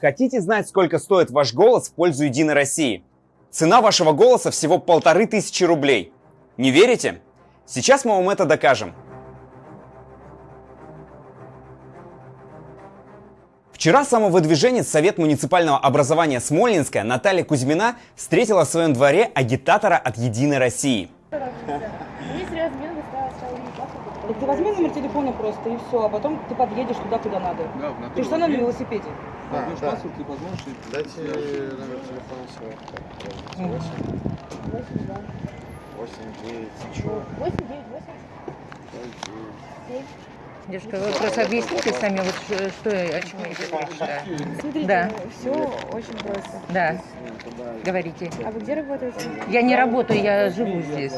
Хотите знать, сколько стоит ваш голос в пользу Единой России? Цена вашего голоса всего полторы тысячи рублей. Не верите? Сейчас мы вам это докажем. Вчера самовыдвиженец Совет муниципального образования Смольнинская Наталья Кузьмина встретила в своем дворе агитатора от Единой России. Так ты возьми номер телефона просто и все, а потом ты подъедешь туда, куда надо. Да, в Ты же равно на велосипеде. Да, А, Возьмешь да. паспорт и позвонишь. и- Дайте номер телефона свой. Мгм. 8, 8, 9, чего? 8, 9, 8. Девушка, вы просто объясните сами, вот что, о чем идет речь, да. Смотрите, Да. все очень просто. Да, говорите. А вы где работаете? Я не работаю, я живу здесь.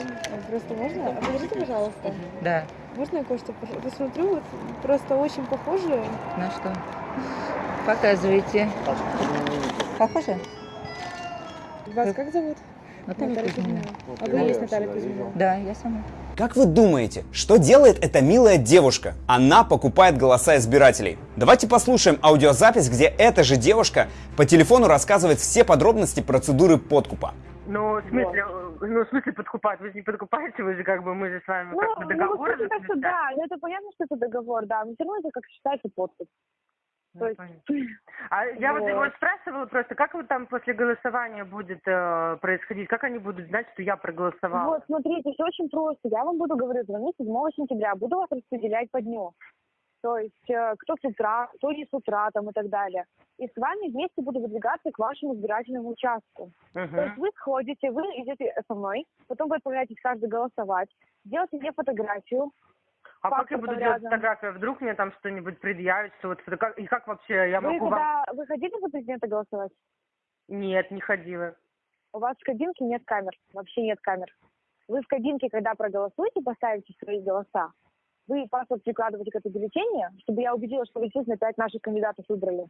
Просто можно? А Подождите, пожалуйста. Да. Можно я кое-что пос- посмотрю? Вот просто очень похоже. На что? Показывайте. Похоже? Вас как зовут? Наталья Кузьмина. А вы есть Наталья Кузьмина? Да, я сама. Как вы думаете, что делает эта милая девушка? Она покупает голоса избирателей. Давайте послушаем аудиозапись, где эта же девушка по телефону рассказывает все подробности процедуры подкупа. Ну, в смысле, э, ну, в смысле подкупать? Вы же не подкупаете, вы же как бы, мы же с вами Ну, как бы ну, договор что заключаем. да, ну это понятно, что это договор, да, но все равно это как считается подпись. То есть. А я вот Вот. его спрашивала просто, как вот там после голосования будет э, происходить, как они будут знать, что я проголосовала? вот, смотрите, все очень просто. Я вам буду говорить, звонить 7 сентября, буду вас распределять по дню. То есть, э, кто с утра, кто не с утра, там и так далее. И с вами вместе буду выдвигаться к вашему избирательному участку. То есть вы сходите, вы идете со мной, потом вы отправляетесь каждый голосовать, делаете мне фотографию, А как я буду делать рядом. фотографию? Вдруг мне там что-нибудь предъявят, что вот и как вообще я Вы могу вам... когда вы ходили за президента голосовать? Нет, не ходила. У вас в кабинке нет камер, вообще нет камер. Вы в кабинке, когда проголосуете, поставите свои голоса, вы паспорт прикладываете к этой бюллетене, чтобы я убедилась, что вы действительно пять наших кандидатов выбрали.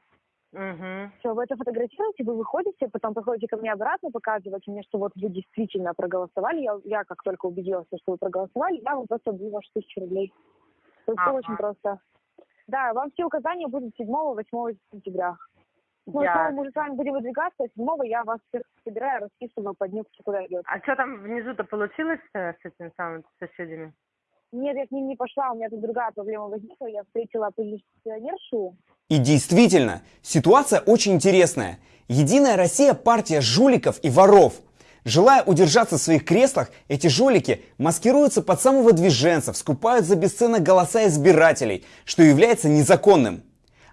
Угу. Все, вы это фотографируете, вы выходите, потом приходите ко мне обратно, показываете мне, что вот вы действительно проголосовали. Я, я как только убедилась, что вы проголосовали, я вам просто отдаю ваши тысячу рублей. То есть Ага. все очень просто. Да, вам все указания будут 7-8 сентября. Ну, Я- мы уже с вами будем выдвигаться, а 7 я вас всех собираю, расписываю по дню, кто куда идет. А что там внизу-то получилось э, с этими самыми соседями? Нет, я к ним не пошла, у меня тут другая проблема возникла. Я встретила оппозиционершу. И действительно, ситуация очень интересная. Единая Россия – партия жуликов и воров. Желая удержаться в своих креслах, эти жулики маскируются под самовыдвиженцев, скупают за бесценок голоса избирателей, что является незаконным.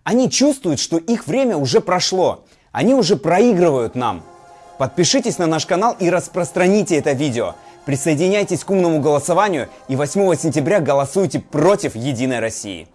Они чувствуют, что их время уже прошло. Они уже проигрывают нам. Подпишитесь на наш канал и распространите это видео. Присоединяйтесь к умному голосованию и 8 сентября голосуйте против Единой России.